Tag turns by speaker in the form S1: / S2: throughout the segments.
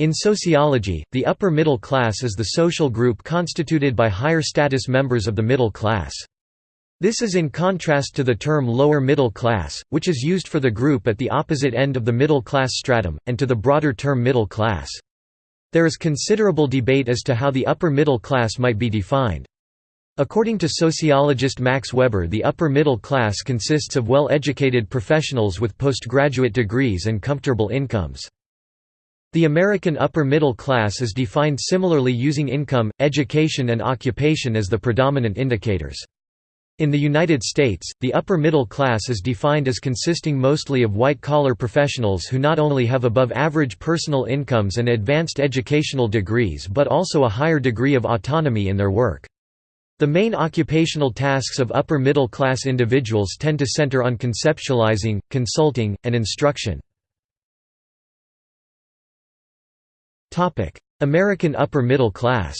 S1: In sociology, the upper middle class is the social group constituted by higher status members of the middle class. This is in contrast to the term lower middle class, which is used for the group at the opposite end of the middle class stratum, and to the broader term middle class. There is considerable debate as to how the upper middle class might be defined. According to sociologist Max Weber the upper middle class consists of well-educated professionals with postgraduate degrees and comfortable incomes. The American upper middle class is defined similarly using income, education and occupation as the predominant indicators. In the United States, the upper middle class is defined as consisting mostly of white-collar professionals who not only have above-average personal incomes and advanced educational degrees but also a higher degree of autonomy in their work. The main occupational tasks of upper middle class individuals tend to center on conceptualizing, consulting, and instruction. American upper middle class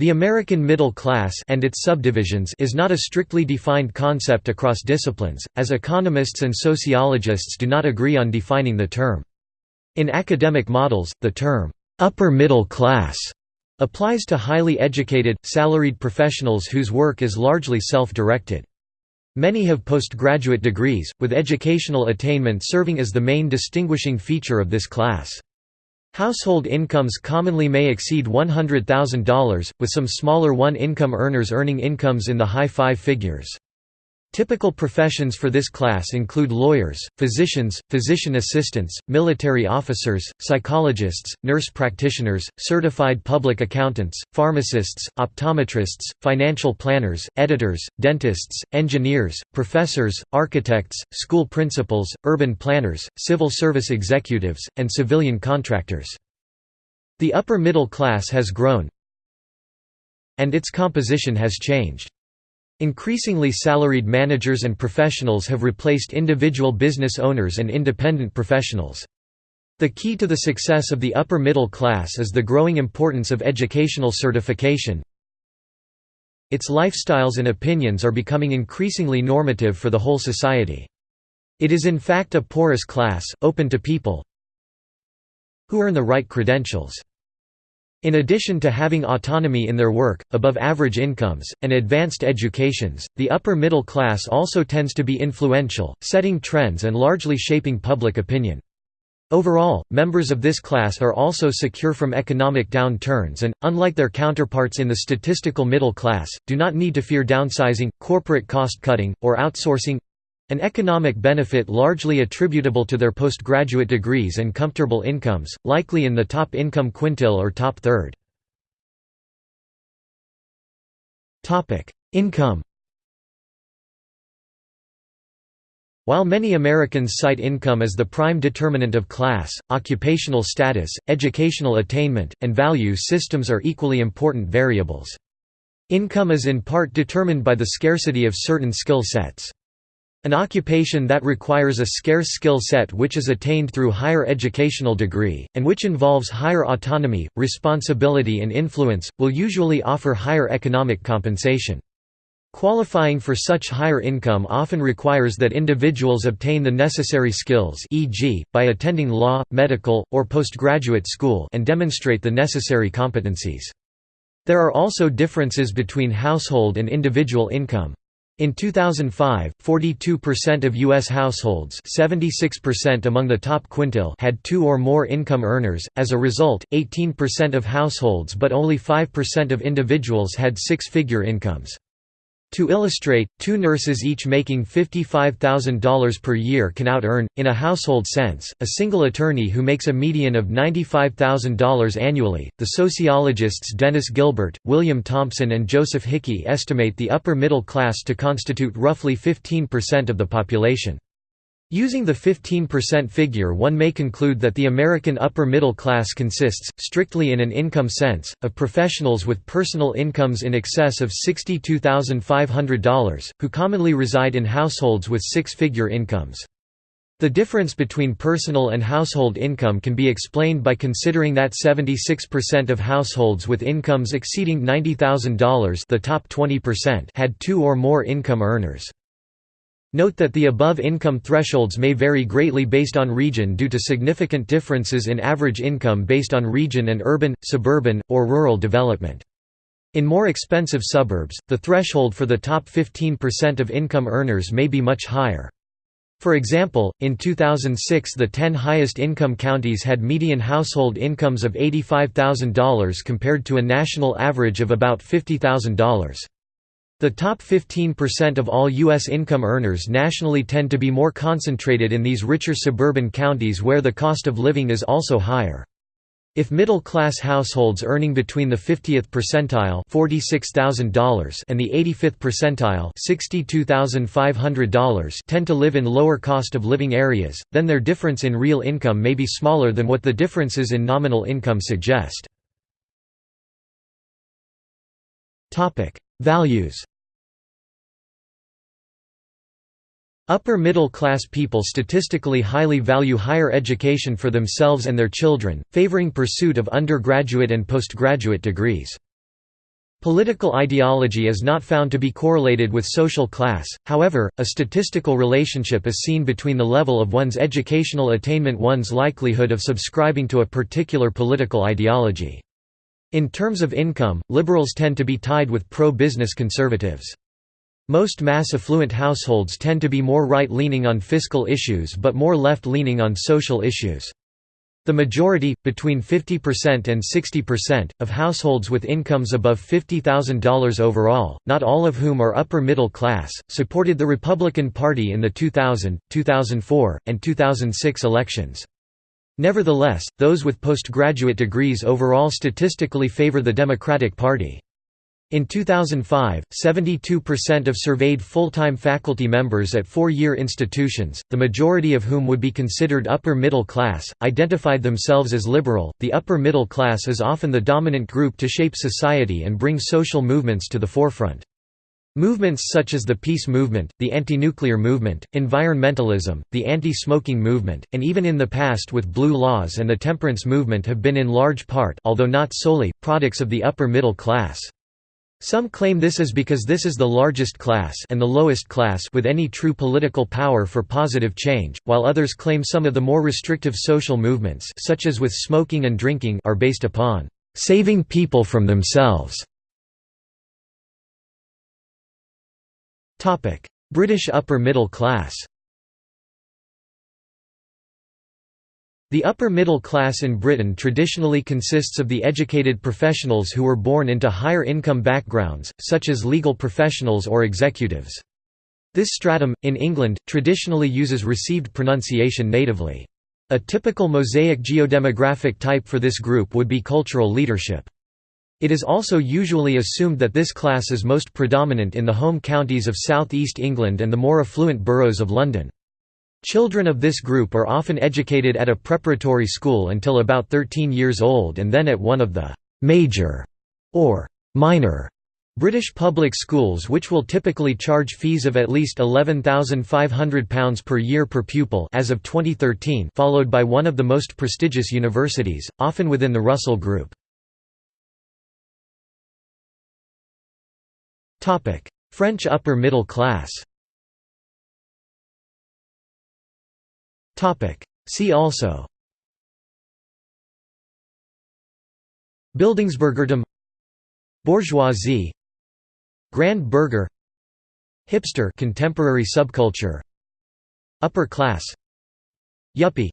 S1: The American middle class and its subdivisions is not a strictly defined concept across disciplines, as economists and sociologists do not agree on defining the term. In academic models, the term, "'upper middle class' applies to highly educated, salaried professionals whose work is largely self-directed. Many have postgraduate degrees, with educational attainment serving as the main distinguishing feature of this class. Household incomes commonly may exceed $100,000, with some smaller one-income earners earning incomes in the high five figures. Typical professions for this class include lawyers, physicians, physician assistants, military officers, psychologists, nurse practitioners, certified public accountants, pharmacists, optometrists, financial planners, editors, dentists, engineers, professors, architects, school principals, urban planners, civil service executives, and civilian contractors. The upper middle class has grown and its composition has changed. Increasingly salaried managers and professionals have replaced individual business owners and independent professionals. The key to the success of the upper middle class is the growing importance of educational certification. Its lifestyles and opinions are becoming increasingly normative for the whole society. It is in fact a porous class, open to people who earn the right credentials. In addition to having autonomy in their work, above-average incomes, and advanced educations, the upper middle class also tends to be influential, setting trends and largely shaping public opinion. Overall, members of this class are also secure from economic downturns and, unlike their counterparts in the statistical middle class, do not need to fear downsizing, corporate cost-cutting, or outsourcing, an economic benefit largely attributable to their postgraduate degrees and comfortable incomes, likely in the top income quintile or top third. Income While many Americans cite income as the prime determinant of class, occupational status, educational attainment, and value systems are equally important variables. Income is in part determined by the scarcity of certain skill sets. An occupation that requires a scarce skill set which is attained through higher educational degree, and which involves higher autonomy, responsibility and influence, will usually offer higher economic compensation. Qualifying for such higher income often requires that individuals obtain the necessary skills e.g., by attending law, medical, or postgraduate school and demonstrate the necessary competencies. There are also differences between household and individual income. In 2005, 42% of U.S. households 76% among the top quintile had two or more income earners, as a result, 18% of households but only 5% of individuals had six-figure incomes. To illustrate, two nurses each making $55,000 per year can out-earn, in a household sense, a single attorney who makes a median of $95,000 annually. The sociologists Dennis Gilbert, William Thompson, and Joseph Hickey estimate the upper middle class to constitute roughly 15% of the population. Using the 15% figure one may conclude that the American upper middle class consists, strictly in an income sense, of professionals with personal incomes in excess of $62,500, who commonly reside in households with six-figure incomes. The difference between personal and household income can be explained by considering that 76% of households with incomes exceeding $90,000 the top 20% had two or more income earners. Note that the above income thresholds may vary greatly based on region due to significant differences in average income based on region and urban, suburban, or rural development. In more expensive suburbs, the threshold for the top 15% of income earners may be much higher. For example, in 2006 the 10 highest income counties had median household incomes of $85,000 compared to a national average of about $50,000. The top 15% of all U.S. income earners nationally tend to be more concentrated in these richer suburban counties where the cost of living is also higher. If middle-class households earning between the 50th percentile $46,000 and the 85th percentile $62,500 tend to live in lower cost of living areas, then their difference in real income may be smaller than what the differences in nominal income suggest. Values Upper middle class people statistically highly value higher education for themselves and their children, favoring pursuit of undergraduate and postgraduate degrees. Political ideology is not found to be correlated with social class, however, a statistical relationship is seen between the level of one's educational attainment one's likelihood of subscribing to a particular political ideology. In terms of income, liberals tend to be tied with pro-business conservatives. Most mass affluent households tend to be more right-leaning on fiscal issues but more left-leaning on social issues. The majority, between 50% and 60%, of households with incomes above $50,000 overall, not all of whom are upper middle class, supported the Republican Party in the 2000, 2004, and 2006 elections. Nevertheless, those with postgraduate degrees overall statistically favor the Democratic Party. In 2005, 72% of surveyed full-time faculty members at four-year institutions, the majority of whom would be considered upper middle class, identified themselves as liberal. The upper middle class is often the dominant group to shape society and bring social movements to the forefront. Movements such as the peace movement, the anti-nuclear movement, environmentalism, the anti-smoking movement, and even in the past with blue laws and the temperance movement have been in large part although not solely, products of the upper middle class. Some claim this is because this is the largest class and the lowest class with any true political power for positive change, while others claim some of the more restrictive social movements such as with smoking and drinking are based upon saving people from themselves. British upper middle class The upper middle class in Britain traditionally consists of the educated professionals who were born into higher income backgrounds, such as legal professionals or executives. This stratum, in England, traditionally uses received pronunciation natively. A typical mosaic geodemographic type for this group would be cultural leadership. It is also usually assumed that this class is most predominant in the home counties of South East England and the more affluent boroughs of London. Children of this group are often educated at a preparatory school until about 13 years old and then at one of the «major» or «minor» British public schools which will typically charge fees of at least £11,500 per year per pupil as of 2013 followed by one of the most prestigious universities, often within the Russell Group. French upper middle class See also. Bildungsbürgertum Bourgeoisie. Grand Burger. Hipster contemporary subculture. Upper class. Yuppie.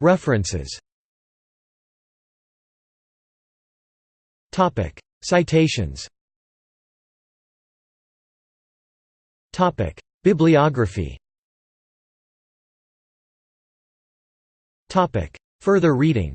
S1: References. Citations Topic: Bibliography. Topic: Further reading.